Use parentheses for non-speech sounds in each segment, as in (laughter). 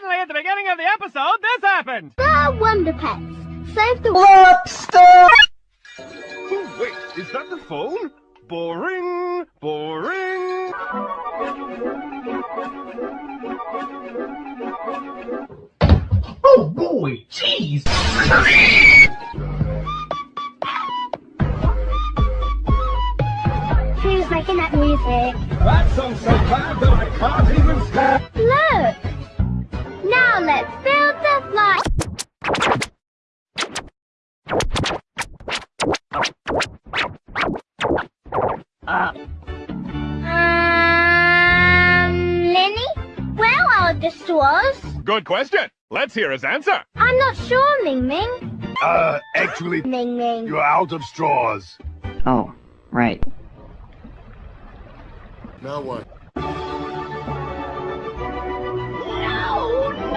suddenly at the beginning of the episode, this happened! The Wonder Pets. Save the Lobster! Oh, wait, is that the phone? Boring, boring. Oh boy, jeez! Who's making that music? That song's so bad that I can't even stand. Where are the straws? Good question. Let's hear his answer. I'm not sure, Ming Ming. Uh, actually, Ming Ming. you're out of straws. Oh, right. Now what? No, no!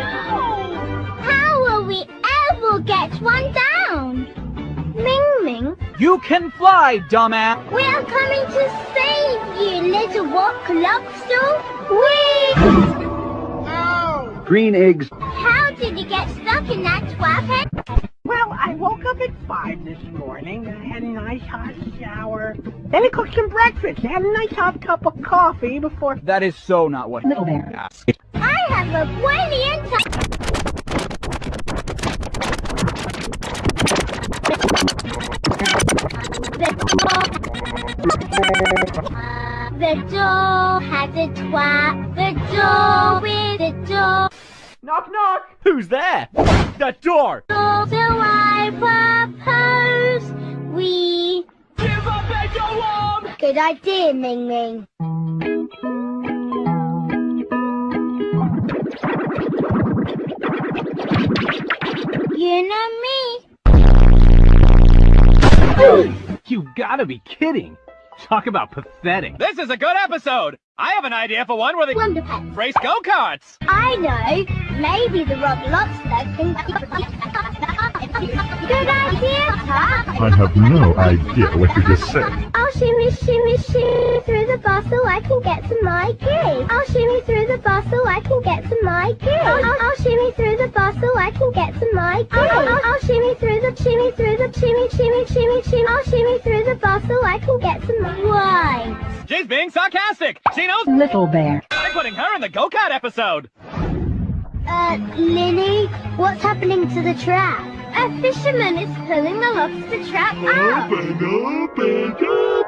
How will we ever get one down? Ming Ming, You can fly, dumbass! we are coming to save you, little rock lobster. Whee! Green eggs. How did you get stuck in that twat head? Well, I woke up at 5 this morning. I had a nice hot shower. Then I cooked some breakfast. I had a nice hot cup of coffee before... That is so not what Little bear. asked. I have a brilliant idea. The door has a twat. The door with the door. Knock knock! Who's there? That door! So I propose we. Give up and go on! Good idea, Ming Ming. You know me. You gotta be kidding! Talk about pathetic. This is a good episode! I have an idea for one where they Wonder Pets. race go-karts! I know. Maybe the Rock Lobster can. (laughs) Good idea, Tuck. I have no idea what you just said. I'll shimmy, shimmy, shimmy through the bar so I can get to my key. I'll shimmy through the bar so I can get to my key. I'll, I'll, I'll shimmy through the bar so I can get to my key. I'll, I'll, I'll shimmy through the shimmy through the shimmy, shimmy, shimmy, shimmy. I'll shimmy through the bar so I can get to my. Right. She's being sarcastic! She knows Little bear. I'm putting her in the go-kart episode! Uh, Linny, what's happening to the trap? A fisherman is pulling the lobster trap out. Open, open up.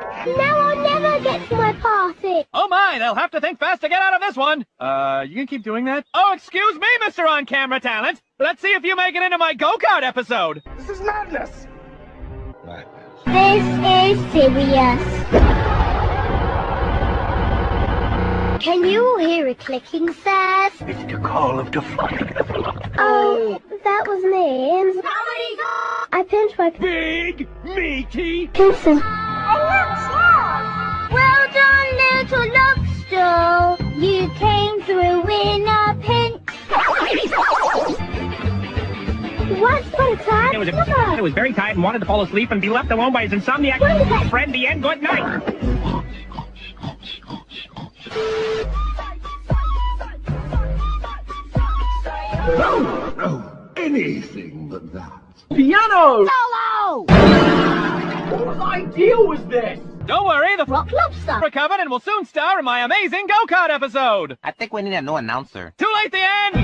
My party. Oh my, they'll have to think fast to get out of this one! Uh, you can keep doing that? Oh, excuse me, Mr. On-Camera Talent! Let's see if you make it into my go-kart episode! This is madness. Madness. This is serious. Can you hear a clicking, sirs? It's the call of the flock. Oh, that was me. I pinched my Big, meaty... Listen. Once upon It was, a, it was very tired and wanted to fall asleep and be left alone by his insomniac friend. The end. Good night. No, no, anything but that. Piano! Solo! Whose idea was this? Don't worry, the Rock lobster. recovered and will soon star in my amazing go-kart episode! I think we need a new announcer. Too late the end!